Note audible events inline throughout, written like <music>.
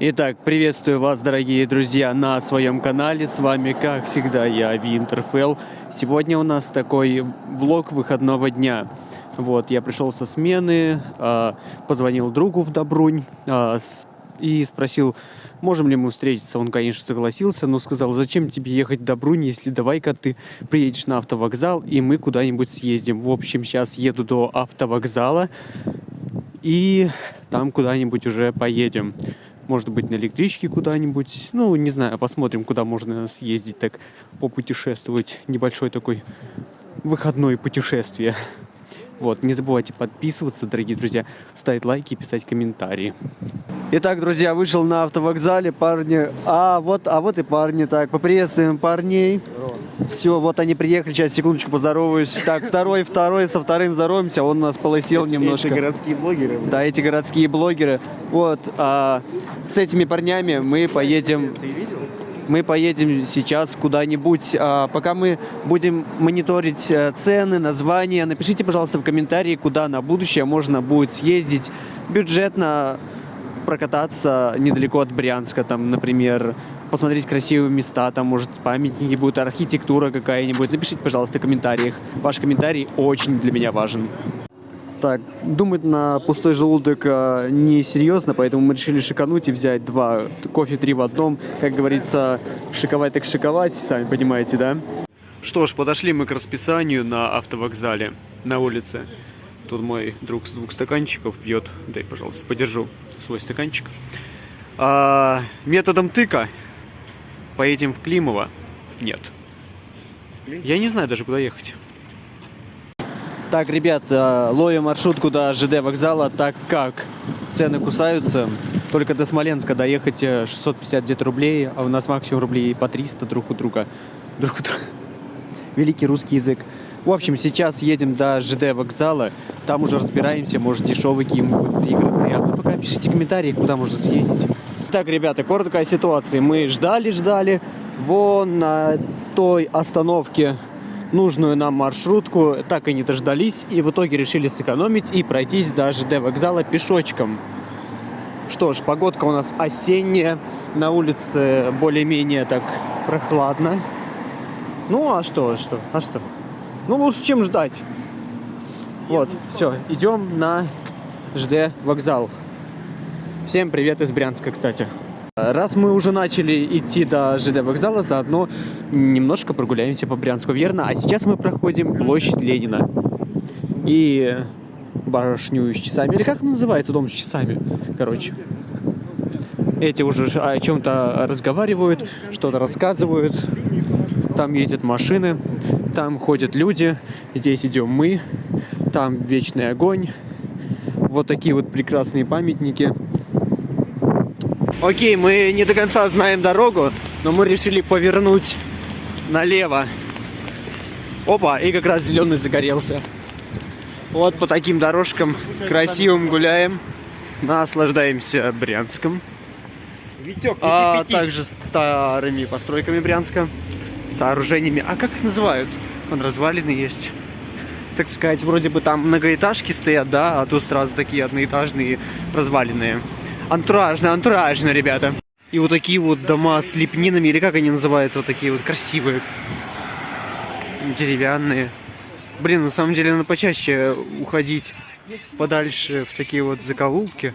Итак, приветствую вас, дорогие друзья, на своем канале. С вами, как всегда, я, Винтерфелл. Сегодня у нас такой влог выходного дня. Вот, я пришел со смены, а, позвонил другу в Добрунь а, и спросил, можем ли мы встретиться. Он, конечно, согласился, но сказал, зачем тебе ехать в Добрунь, если давай-ка ты приедешь на автовокзал, и мы куда-нибудь съездим. В общем, сейчас еду до автовокзала, и там куда-нибудь уже поедем. Может быть, на электричке куда-нибудь. Ну, не знаю, посмотрим, куда можно съездить так, попутешествовать. Небольшой такой выходное путешествие. Вот, не забывайте подписываться, дорогие друзья, ставить лайки и писать комментарии. Итак, друзья, вышел на автовокзале, парни. А вот, а вот и парни. Так, поприветствуем парней. Все, вот они приехали, сейчас секундочку поздороваюсь. Так, второй, второй, со вторым здороваемся, он у нас полысел немножко. Эти городские блогеры. Да, эти городские блогеры. Вот, а, с этими парнями мы поедем, Ты видел? Мы поедем сейчас куда-нибудь. А, пока мы будем мониторить э, цены, названия, напишите, пожалуйста, в комментарии, куда на будущее можно будет съездить бюджетно прокататься недалеко от Брянска, там, например, посмотреть красивые места, там, может, памятники будут, архитектура какая-нибудь. Напишите, пожалуйста, в комментариях. Ваш комментарий очень для меня важен. Так, думать на пустой желудок э, несерьезно, поэтому мы решили шикануть и взять два кофе три в одном. Как говорится, шиковать так шиковать, сами понимаете, да? Что ж, подошли мы к расписанию на автовокзале, на улице. Тут мой друг с двух стаканчиков пьет. Дай, пожалуйста, подержу свой стаканчик. А, методом тыка поедем в Климово? Нет. Я не знаю даже, куда ехать. Так, ребят, э, ловим маршрутку до ЖД вокзала, так как цены кусаются. Только до Смоленска доехать э, 650 где-то рублей, а у нас максимум рублей по 300 друг у друга. Друг у друга. <laughs> Великий русский язык. В общем, сейчас едем до ЖД вокзала, там уже разбираемся, может дешевые какие-нибудь пригородные. А вы пока пишите комментарии, куда можно съездить. Так, ребята, короткая ситуация. Мы ждали-ждали, вон на той остановке нужную нам маршрутку, так и не дождались, и в итоге решили сэкономить и пройтись до ЖД вокзала пешочком. Что ж, погодка у нас осенняя, на улице более-менее так прохладно. Ну, а что, а что, а что? Ну, лучше, чем ждать. Вот, все, идем на ЖД вокзал. Всем привет из Брянска, кстати. Раз мы уже начали идти до ЖД вокзала, заодно немножко прогуляемся по Брянску, верно? А сейчас мы проходим площадь Ленина. И башню с часами. Или как называется, дом с часами? Короче. Эти уже о чем-то разговаривают, что-то рассказывают. Там ездят машины, там ходят люди, здесь идем мы, там вечный огонь. Вот такие вот прекрасные памятники. Окей, мы не до конца знаем дорогу, но мы решили повернуть налево. Опа, и как раз зеленый загорелся. Вот по таким дорожкам красивым гуляем, наслаждаемся Брянском, Витек, а также старыми постройками Брянска, сооружениями. А как их называют? Он развалины есть. Так сказать, вроде бы там многоэтажки стоят, да, а тут сразу такие одноэтажные развалины. Антуражно, антуражно, ребята. И вот такие вот дома с лепнинами, или как они называются, вот такие вот красивые. Деревянные. Блин, на самом деле надо почаще уходить подальше в такие вот закоулки.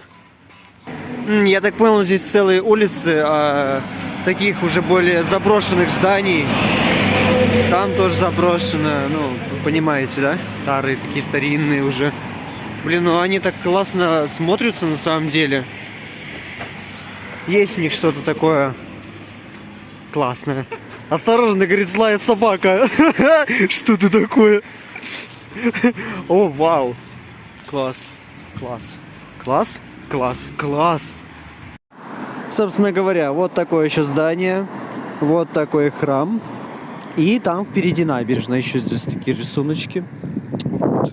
Я так понял, здесь целые улицы а, таких уже более заброшенных зданий. Там тоже заброшено, ну, понимаете, да? Старые, такие старинные уже. Блин, ну они так классно смотрятся на самом деле. Есть в них что-то такое классное. Осторожно, говорит, злая собака. <laughs> Что ты такое? О, вау. Класс. Класс. Класс? Класс. Класс. Собственно говоря, вот такое еще здание. Вот такой храм. И там впереди набережная. Еще здесь такие рисуночки. Вот.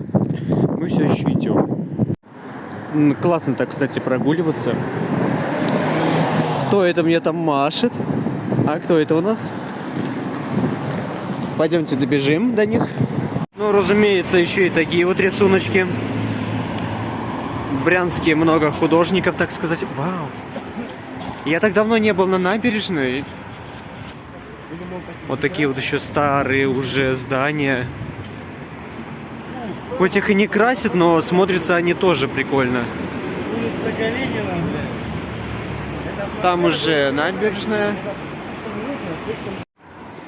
Мы все еще идем. Классно так, кстати, прогуливаться. Кто это мне там машет? А кто это у нас? Пойдемте добежим до них. Ну, разумеется, еще и такие вот рисуночки. В Брянске много художников, так сказать. Вау! Я так давно не был на набережной. Вот такие вот еще старые уже здания. Хоть их и не красят, но смотрятся они тоже прикольно. Улица Калинина, блядь. Там уже набережная.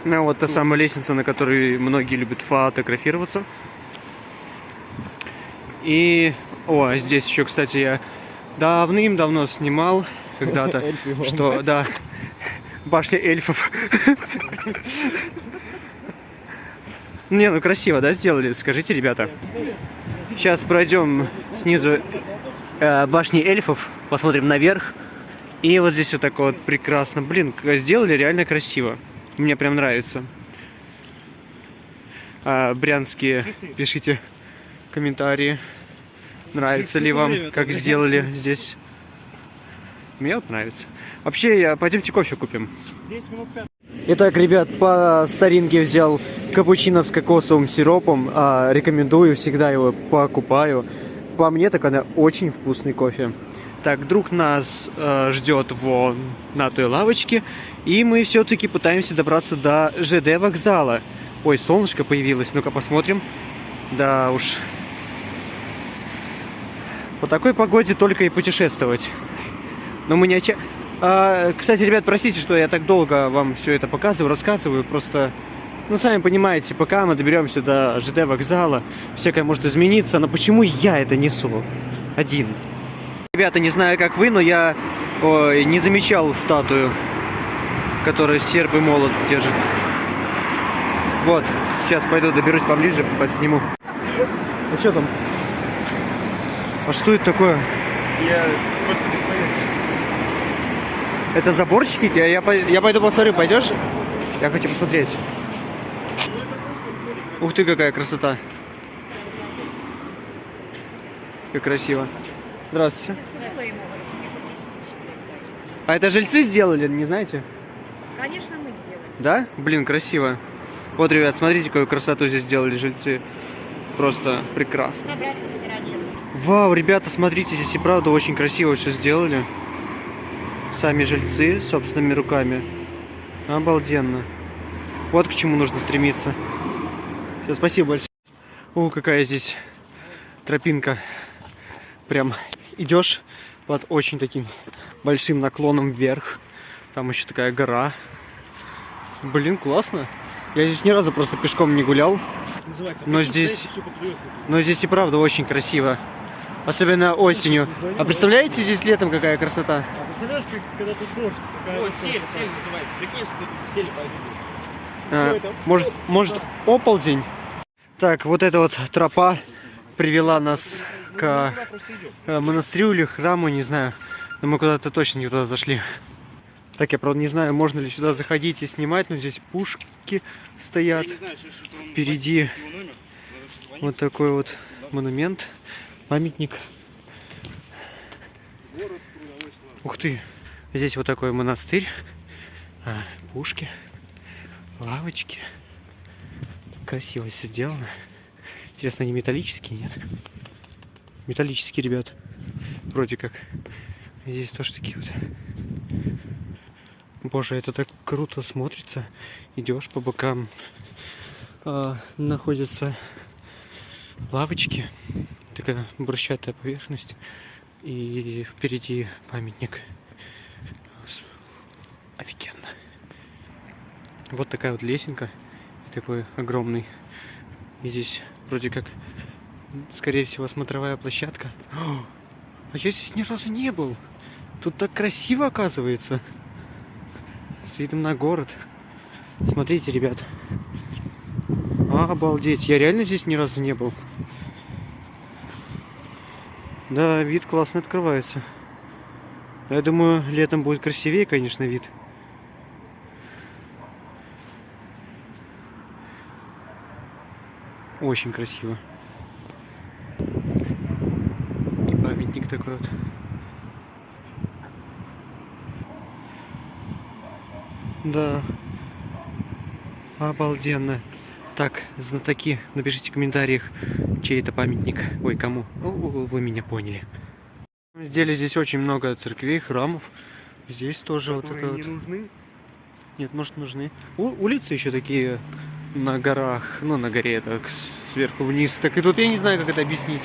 Ну, вот та самая лестница, на которой многие любят фотографироваться. И... О, а здесь еще, кстати, я давным-давно снимал когда-то, <laughs> что, да, башня эльфов. Не, ну красиво, да, сделали? Скажите, ребята. Сейчас пройдем снизу э, башни эльфов, посмотрим наверх. И вот здесь вот так вот прекрасно. Блин, сделали реально красиво. Мне прям нравится. А, брянские, пишите комментарии. Нравится ли вам, как сделали здесь. Мне вот нравится. Вообще, я, пойдемте кофе купим. 10 минут 5. Итак, ребят, по старинке взял капучино с кокосовым сиропом. А, рекомендую, всегда его покупаю. По мне, так она очень вкусный кофе. Так, друг нас э, ждет вон на той лавочке. И мы все-таки пытаемся добраться до ЖД вокзала. Ой, солнышко появилось. Ну-ка посмотрим. Да уж. По такой погоде только и путешествовать. Но мы не отча... А, кстати, ребят, простите, что я так долго вам все это показываю, рассказываю. Просто, ну, сами понимаете, пока мы доберемся до ЖД вокзала, всякое может измениться. Но почему я это несу один? Ребята, не знаю, как вы, но я ой, не замечал статую, которая серп и молот держит. Вот, сейчас пойду доберусь поближе, подсниму. А что там? А что это такое? Я просто без понятия. Это заборчики? Я, я, я пойду посмотрю, пойдешь? Я хочу посмотреть. Ух ты, какая красота. Как красиво. Здравствуйте. Сказала ему, говорю, мне хоть 10 тысяч рублей. А это жильцы сделали, не знаете? Конечно, мы сделали. Да? Блин, красиво. Вот, ребят, смотрите, какую красоту здесь сделали жильцы. Просто прекрасно. На обратной стороне. Вау, ребята, смотрите, здесь и правда очень красиво все сделали. Сами жильцы собственными руками. Обалденно. Вот к чему нужно стремиться. Все, спасибо большое. О, какая здесь тропинка. Прям идешь под очень таким большим наклоном вверх. Там еще такая гора. Блин, классно. Я здесь ни разу просто пешком не гулял. Называется. Но здесь- Но здесь и правда очень красиво. Особенно осенью. А представляете здесь летом какая красота? А представляешь, как, когда тут дождь? Какая вот сель, красота. сель называется. Прикинь, что тут сель. А, может, может оползень? Так, вот эта вот тропа привела нас к э, монастырю или храму, не знаю. Но мы куда-то точно не туда зашли. Так, я правда не знаю, можно ли сюда заходить и снимать, но здесь пушки стоят. Знаю, Впереди вот такой вот монумент, памятник. Ух ты, здесь вот такой монастырь, а, пушки, лавочки. Красиво все сделано. Интересно, они металлические, нет? Металлические, ребят. Вроде как. Здесь тоже такие вот. Боже, это так круто смотрится. Идешь по бокам. а, находятся лавочки. Такая брусчатая поверхность. И впереди памятник. Офигенно. Вот такая вот лесенка. И такой огромный. И здесь вроде как, скорее всего, смотровая площадка. О, а я здесь ни разу не был. Тут так красиво оказывается. С видом на город. Смотрите, ребят. Обалдеть. Я реально здесь ни разу не был. Да, вид классно открывается. Я думаю, летом будет красивее, конечно, вид. Очень красиво. И памятник такой вот. Да. Обалденно. Так, знатоки, напишите в комментариях, чей это памятник. Ой, кому? Вы меня поняли. Сделали здесь очень много церквей, храмов. Здесь тоже вот это Которые вот. не нужны. Нет, может нужны. У- улицы еще такие на горах, ну на горе так сверху вниз. Так и тут я не знаю, как это объяснить.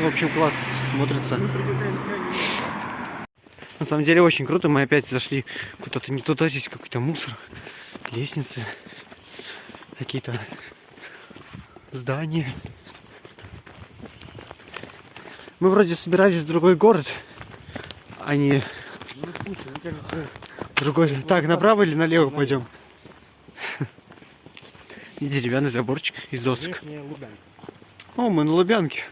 В общем, классно смотрится. На самом деле очень круто. Мы опять зашли куда-то не туда. Здесь какой-то мусор, лестницы, какие-то здания. Мы вроде собирались в другой город, а не другой. Так, направо или налево пойдем? И деревянный заборчик из досок. О, мы на Лубянке.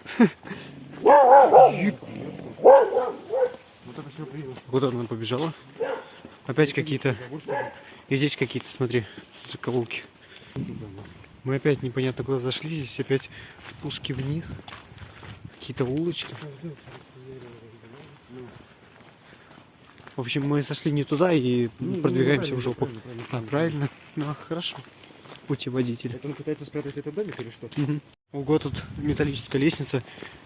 Вот это. Куда она побежала? Опять какие-то. И здесь какие-то, смотри, закоулки. Мы опять непонятно куда зашли. Здесь опять спуски вниз. Какие-то улочки. В общем, мы сошли не туда и продвигаемся в жопу. А, правильно? Ну, хорошо. Путеводитель. Это он пытается спрятать этот домик или что? Ого, тут металлическая лестница.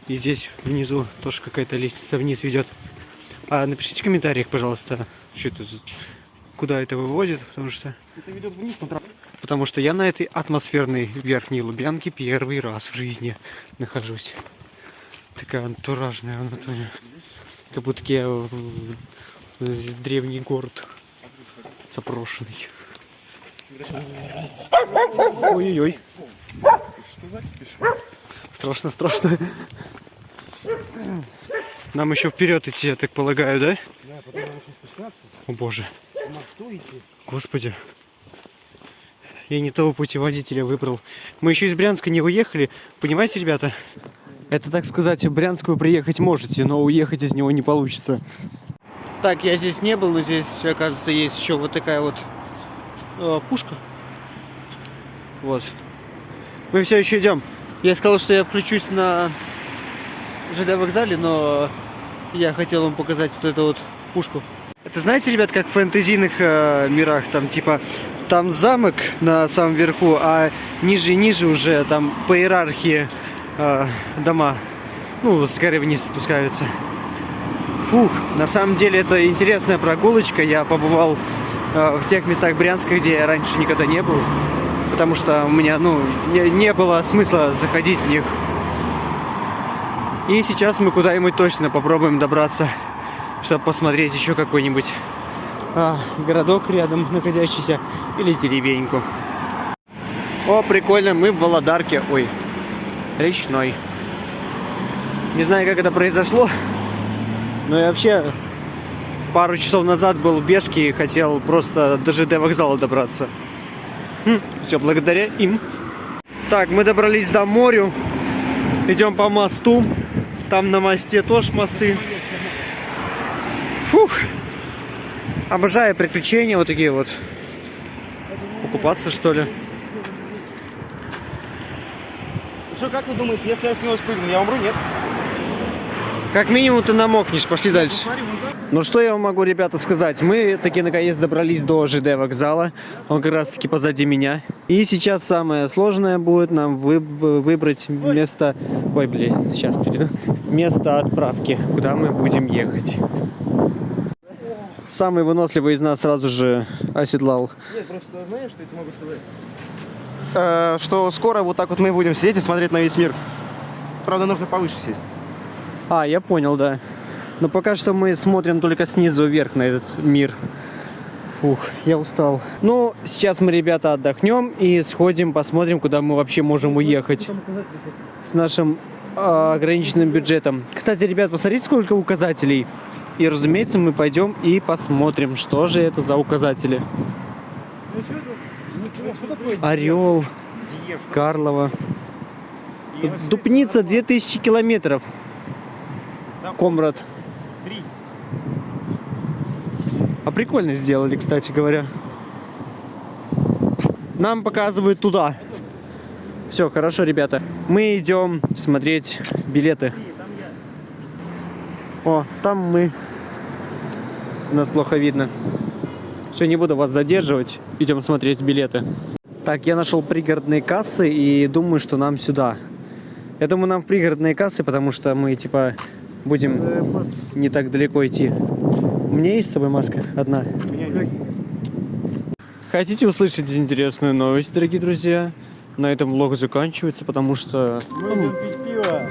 И здесь внизу тоже какая-то лестница вниз ведет. А напишите в комментариях, пожалуйста, что это куда это выводит, потому что Это ведет вниз на траву. потому что я на этой атмосферной верхней Лубянке первый раз в жизни нахожусь. Такая антуражная натуре. Как будто я в древний город запрошенный. Ой-ой-ой. Страшно, страшно. Нам еще вперед идти, я так полагаю, да? Да, потом надо еще спускаться. О боже, господи. Я не того путеводителя выбрал. Мы еще из Брянска не уехали. Понимаете, ребята? Это, так сказать, в Брянск вы приехать можете, но уехать из него не получится. Так, я здесь не был, но здесь, оказывается, есть еще вот такая вот э, пушка. Вот. Мы все еще идем. Я сказал, что я включусь на ЖД вокзале, но я хотел вам показать вот эту вот пушку. Это знаете, ребят, как в фэнтезийных э, мирах, там типа там замок на самом верху, а ниже и ниже уже там по иерархии э, дома, ну, с горы вниз спускаются. Фух, на самом деле это интересная прогулочка. Я побывал э, в тех местах Брянска, где я раньше никогда не был, потому что у меня, ну, не, не было смысла заходить в них. И сейчас мы куда-нибудь точно попробуем добраться, чтобы посмотреть еще какой-нибудь а, городок рядом находящийся или деревеньку. О, прикольно, мы в Володарке, ой, речной. Не знаю, как это произошло, но я вообще пару часов назад был в Бешке и хотел просто до ЖД вокзала добраться. Все благодаря им. Так, мы добрались до моря. Идем по мосту. Там на мосте тоже мосты. Фух. Обожаю приключения вот такие вот. Покупаться что ли? Что, как вы думаете, если я с него спрыгну, я умру, нет? Как минимум ты намокнешь. Пошли дальше. Ну что я вам могу, ребята, сказать? Мы таки наконец добрались до ЖД вокзала. Он как раз таки позади меня. И сейчас самое сложное будет нам выб- выбрать место... Ой, блин, сейчас приду. Место отправки, куда мы будем ехать. Самый выносливый из нас сразу же оседлал. Нет, просто знаешь, что я тебе могу сказать? Э, что скоро вот так вот мы будем сидеть и смотреть на весь мир. Правда, нужно повыше сесть. А, я понял, да. Но пока что мы смотрим только снизу вверх на этот мир. Фух, я устал. Ну, сейчас мы, ребята, отдохнем и сходим, посмотрим, куда мы вообще можем уехать с нашим а, ограниченным бюджетом. Кстати, ребят, посмотрите, сколько указателей. И, разумеется, мы пойдем и посмотрим, что же это за указатели. Орел, Карлова. Дупница 2000 километров. Комрад. Три. А прикольно сделали, кстати говоря. Нам показывают туда. Все, хорошо, ребята. Мы идем смотреть билеты. О, там мы. Нас плохо видно. Все, не буду вас задерживать. Идем смотреть билеты. Так, я нашел пригородные кассы и думаю, что нам сюда. Я думаю, нам пригородные кассы, потому что мы, типа, будем не так далеко идти. меня есть с собой маска одна. Хотите услышать интересную новость, дорогие друзья? На этом влог заканчивается, потому что... ну, пить пиво.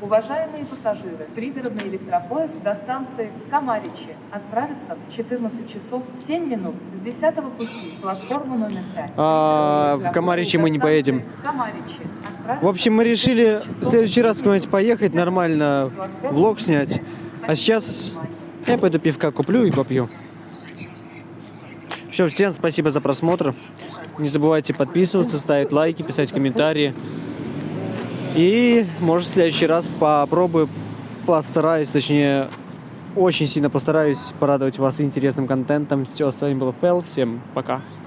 Уважаемые пассажиры, пригородный электропоезд до станции Камаричи отправится в 14 часов 7 минут с 10 пути платформы номер 5. А, в Камаричи мы не поедем. В общем, мы решили в следующий раз куда-нибудь поехать, нормально влог снять. А сейчас я пойду пивка куплю и попью. Все, всем спасибо за просмотр. Не забывайте подписываться, ставить лайки, писать комментарии. И, может, в следующий раз попробую, постараюсь, точнее, очень сильно постараюсь порадовать вас интересным контентом. Все, с вами был Фэл. Всем пока.